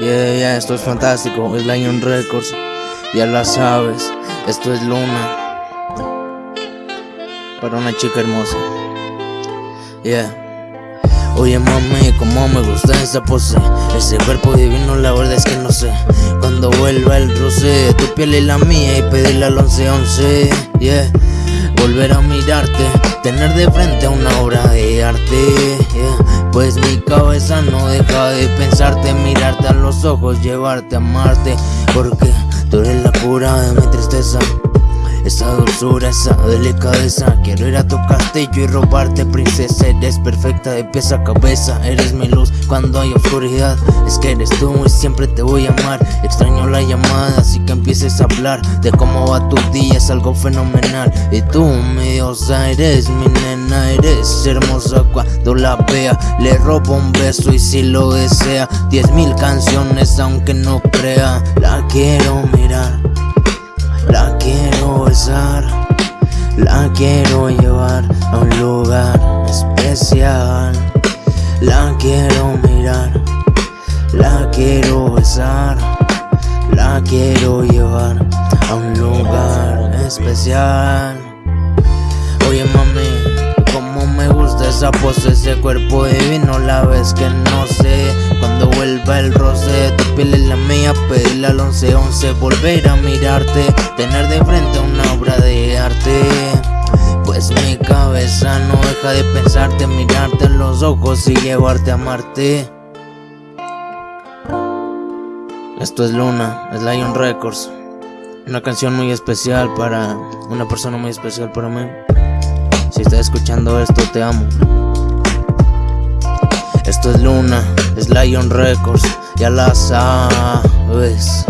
Yeah, yeah, esto es fantástico, es Lion Records, ya la sabes, esto es Luna, para una chica hermosa, yeah. Oye mami, como me gusta esa pose Ese cuerpo divino, la verdad es que no sé Cuando vuelva el roce tu piel y la mía Y pedirle al 1111, yeah Volver a mirarte, tener de frente una obra Pues mi cabeza no deja de pensarte Mirarte a los ojos, llevarte a amarte Porque tú eres la cura de mi tristeza esa dulzura, esa delicadeza Quiero ir a tu castillo y robarte princesa Eres perfecta de pies a cabeza Eres mi luz cuando hay oscuridad Es que eres tú y siempre te voy a amar Extraño la llamada así que empieces a hablar De cómo va tu día, es algo fenomenal Y tú eres mi nena Eres hermosa cuando la vea Le robo un beso y si lo desea Diez mil canciones aunque no crea La quiero mirar la quiero besar, la quiero llevar a un lugar especial. La quiero mirar, la quiero besar, la quiero llevar a un lugar especial. Oye mami, como me gusta esa pose, ese cuerpo divino, la vez que no sé cuando vuelva el roce de tu piel en la mía, pedirle al 1111 volver a mirarte, tener de frente una obra de arte. Pues mi cabeza no deja de pensarte, mirarte en los ojos y llevarte a amarte. Esto es Luna, es Lion Records. Una canción muy especial para una persona muy especial para mí. Si estás escuchando esto, te amo. Esto es Luna, es Lion Records, ya la sabes.